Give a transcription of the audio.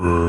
Uh.